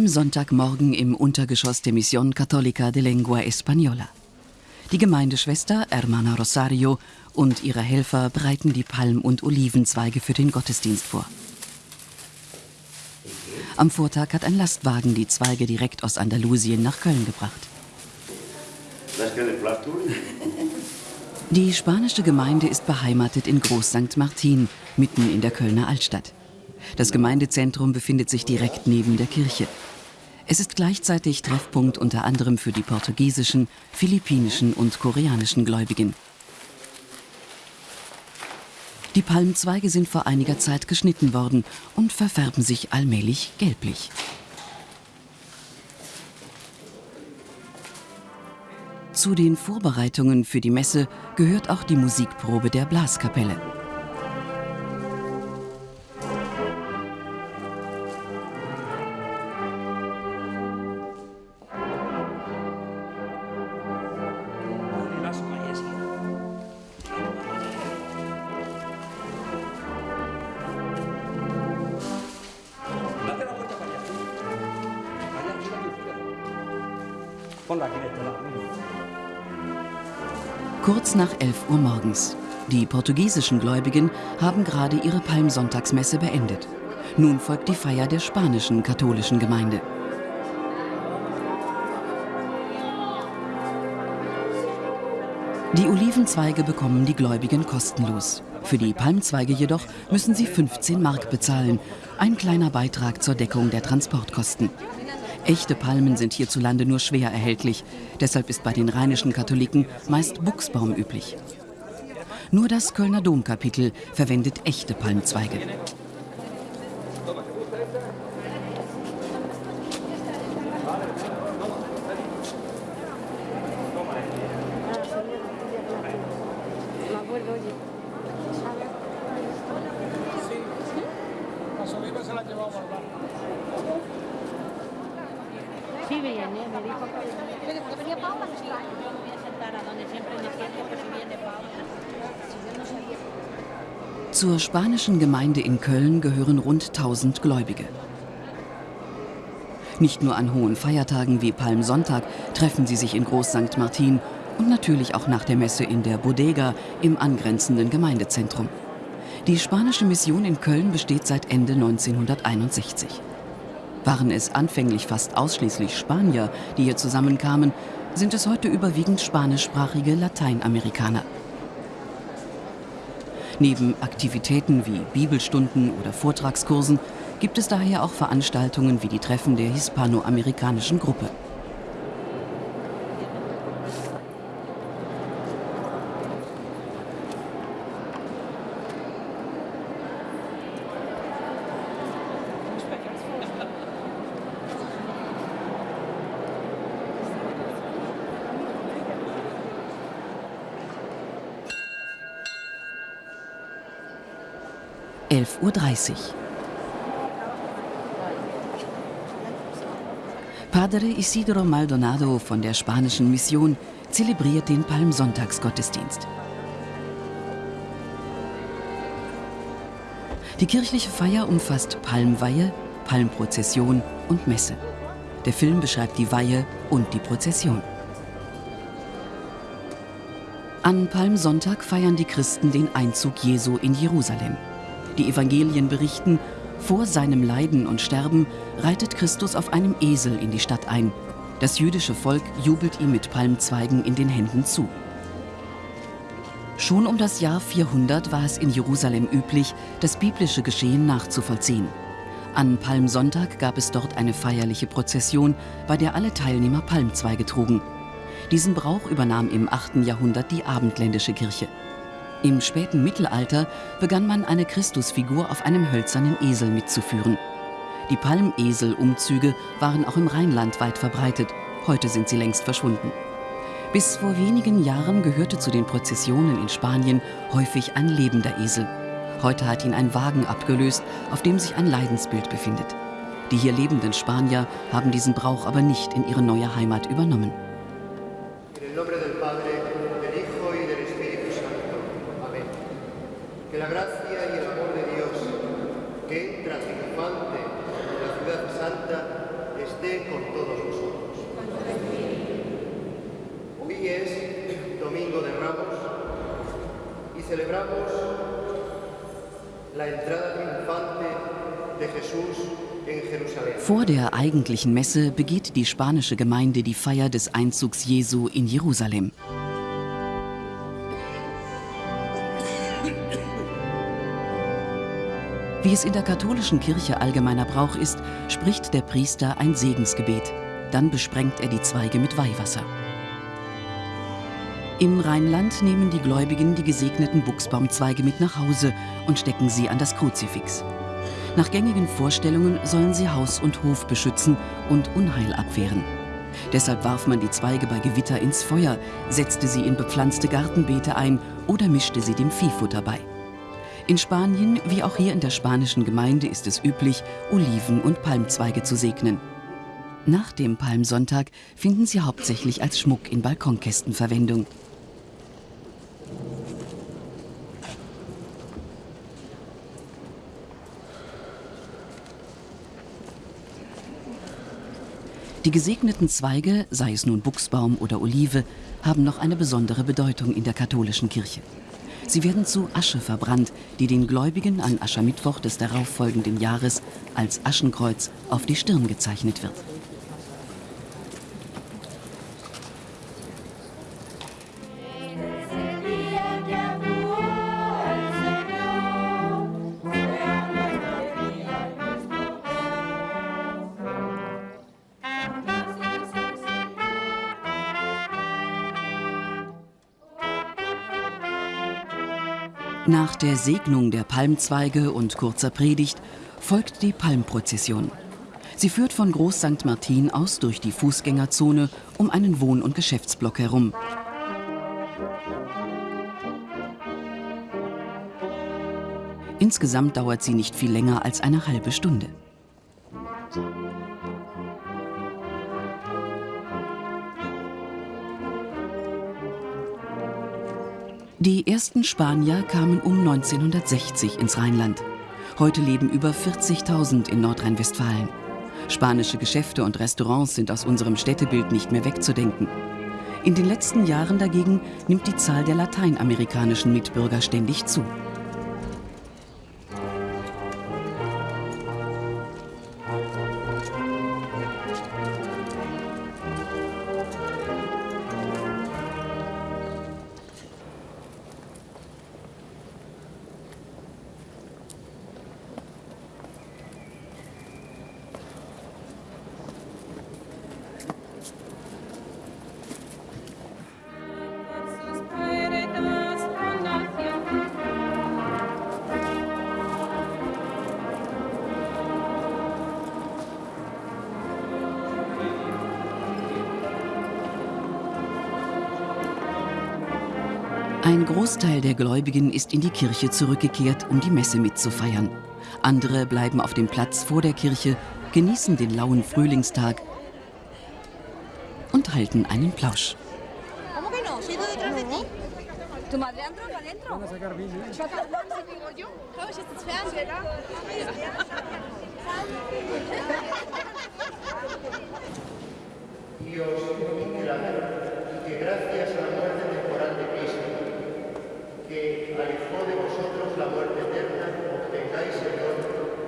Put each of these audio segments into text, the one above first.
Palmsonntagmorgen im Untergeschoss der Mission Católica de Lengua Española. Die Gemeindeschwester Hermana Rosario und ihre Helfer bereiten die Palm- und Olivenzweige für den Gottesdienst vor. Am Vortag hat ein Lastwagen die Zweige direkt aus Andalusien nach Köln gebracht. Die spanische Gemeinde ist beheimatet in Groß St. Martin, mitten in der Kölner Altstadt. Das Gemeindezentrum befindet sich direkt neben der Kirche. Es ist gleichzeitig Treffpunkt unter anderem für die portugiesischen, philippinischen und koreanischen Gläubigen. Die Palmzweige sind vor einiger Zeit geschnitten worden und verfärben sich allmählich gelblich. Zu den Vorbereitungen für die Messe gehört auch die Musikprobe der Blaskapelle. Kurz nach 11 Uhr morgens. Die portugiesischen Gläubigen haben gerade ihre Palmsonntagsmesse beendet. Nun folgt die Feier der spanischen katholischen Gemeinde. Die Olivenzweige bekommen die Gläubigen kostenlos. Für die Palmzweige jedoch müssen sie 15 Mark bezahlen, ein kleiner Beitrag zur Deckung der Transportkosten. Echte Palmen sind hierzulande nur schwer erhältlich. Deshalb ist bei den rheinischen Katholiken meist Buchsbaum üblich. Nur das Kölner Domkapitel verwendet echte Palmzweige. Sí, viene, me dijo que venía. ¿Pero venía Paula? Sí, yo me voy a sentar a donde siempre me siento, pues si viene Paula. Zur spanischen Gemeinde in Köln gehören rund 1000 Gläubige. Nicht nur an hohen Feiertagen wie Palmsonntag treffen sie sich in Groß St. Martin und natürlich auch nach der Messe in der Bodega im angrenzenden Gemeindezentrum. Die spanische Mission in Köln besteht seit Ende 1961. Waren es anfänglich fast ausschließlich Spanier, die hier zusammenkamen, sind es heute überwiegend spanischsprachige Lateinamerikaner. Neben Aktivitäten wie Bibelstunden oder Vortragskursen gibt es daher auch Veranstaltungen wie die Treffen der hispanoamerikanischen Gruppe. Elf Uhr. dreißig. Padre Isidro Maldonado von der spanischen Mission zelebriert den Palmsonntagsgottesdienst. Die kirchliche Feier umfasst Palmweihe, Palmprozession und Messe. Der Film beschreibt die Weihe und die Prozession. An Palmsonntag feiern die Christen den Einzug Jesu in Jerusalem. Die Evangelien berichten, vor seinem Leiden und Sterben reitet Christus auf einem Esel in die Stadt ein. Das jüdische Volk jubelt ihm mit Palmzweigen in den Händen zu. Schon um das Jahr 400 war es in Jerusalem üblich, das biblische Geschehen nachzuvollziehen. An Palmsonntag gab es dort eine feierliche Prozession, bei der alle Teilnehmer Palmzweige trugen. Diesen Brauch übernahm im 8. Jahrhundert die abendländische Kirche. Im späten Mittelalter begann man eine Christusfigur auf einem hölzernen Esel mitzuführen. Die Palmeselumzüge waren auch im Rheinland weit verbreitet, heute sind sie längst verschwunden. Bis vor wenigen Jahren gehörte zu den Prozessionen in Spanien häufig ein lebender Esel. Heute hat ihn ein Wagen abgelöst, auf dem sich ein Leidensbild befindet. Die hier lebenden Spanier haben diesen Brauch aber nicht in ihre neue Heimat übernommen. En Que la gracia y el amor de Dios, que entra triunfante en la ciudad santa, esté con todos vosotros. Hoy es Domingo de Ramos y celebramos la entrada triunfante de Jesús. Vor der eigentlichen Messe begeht die spanische Gemeinde die Feier des Einzugs Jesu in Jerusalem. Wie es in der katholischen Kirche allgemeiner Brauch ist, spricht der Priester ein Segensgebet. Dann besprengt er die Zweige mit Weihwasser. Im Rheinland nehmen die Gläubigen die gesegneten Buchsbaumzweige mit nach Hause und stecken sie an das Kruzifix. Nach gängigen Vorstellungen sollen sie Haus und Hof beschützen und Unheil abwehren. Deshalb warf man die Zweige bei Gewitter ins Feuer, setzte sie in bepflanzte Gartenbeete ein oder mischte sie dem Viehfutter bei. In Spanien, wie auch hier in der spanischen Gemeinde, ist es üblich, Oliven und Palmzweige zu segnen. Nach dem Palmsonntag finden sie hauptsächlich als Schmuck in Balkonkästen Verwendung. Die gesegneten Zweige, sei es nun Buchsbaum oder Olive, haben noch eine besondere Bedeutung in der katholischen Kirche. Sie werden zu Asche verbrannt, die den Gläubigen an Aschermittwoch des darauffolgenden Jahres als Aschenkreuz auf die Stirn gezeichnet wird. Nach der Segnung der Palmzweige und kurzer Predigt folgt die Palmprozession. Sie führt von Groß St. Martin aus durch die Fußgängerzone um einen Wohn- und Geschäftsblock herum. Insgesamt dauert sie nicht viel länger als eine halbe Stunde. Die ersten Spanier kamen um 1960 ins Rheinland. Heute leben über 40.000 in Nordrhein-Westfalen. Spanische Geschäfte und Restaurants sind aus unserem Städtebild nicht mehr wegzudenken. In den letzten Jahren dagegen nimmt die Zahl der lateinamerikanischen Mitbürger ständig zu. Ein Großteil der Gläubigen ist in die Kirche zurückgekehrt, um die Messe mitzufeiern. Andere bleiben auf dem Platz vor der Kirche, genießen den lauen Frühlingstag und halten einen Plausch. Dios que gracias a la muerte de que de vosotros la muerte eterna, obtengáis don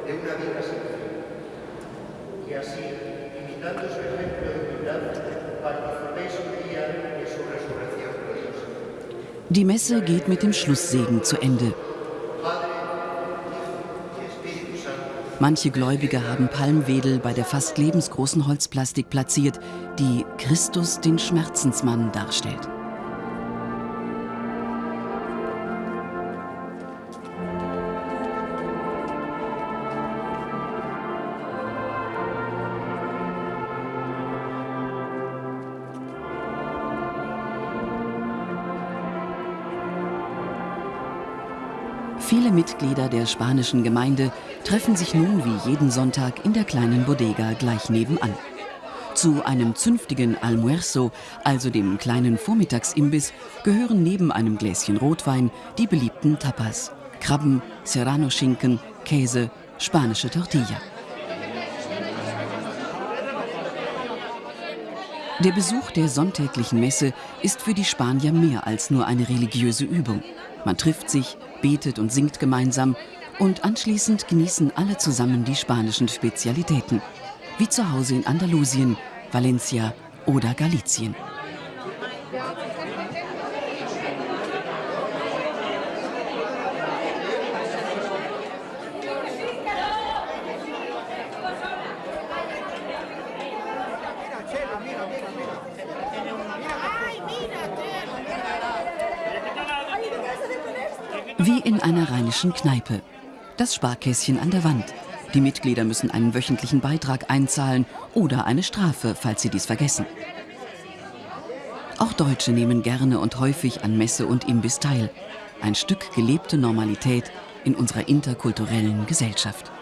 de una vida sin fin. Y así, imitando su ejemplo de humildad, participéis un día de su resurrección. Die Messe geht mit dem Schlusssegen zu Ende. Manche Gläubige haben Palmwedel bei der fast lebensgroßen Holzplastik platziert, die Christus den Schmerzensmann darstellt. Mitglieder der spanischen Gemeinde treffen sich nun wie jeden Sonntag in der kleinen Bodega gleich nebenan. Zu einem zünftigen Almuerzo, also dem kleinen Vormittagsimbiss, gehören neben einem Gläschen Rotwein die beliebten Tapas: Krabben, Serrano-Schinken, Käse, spanische Tortilla. Der Besuch der sonntäglichen Messe ist für die Spanier mehr als nur eine religiöse Übung. Man trifft sich, betet und singt gemeinsam und anschließend genießen alle zusammen die spanischen Spezialitäten, wie zu Hause in Andalusien, Valencia oder Galizien. Wie in einer rheinischen Kneipe. Das Sparkästchen an der Wand. Die Mitglieder müssen einen wöchentlichen Beitrag einzahlen oder eine Strafe, falls sie dies vergessen. Auch Deutsche nehmen gerne und häufig an Messe und Imbiss teil. Ein Stück gelebte Normalität in unserer interkulturellen Gesellschaft.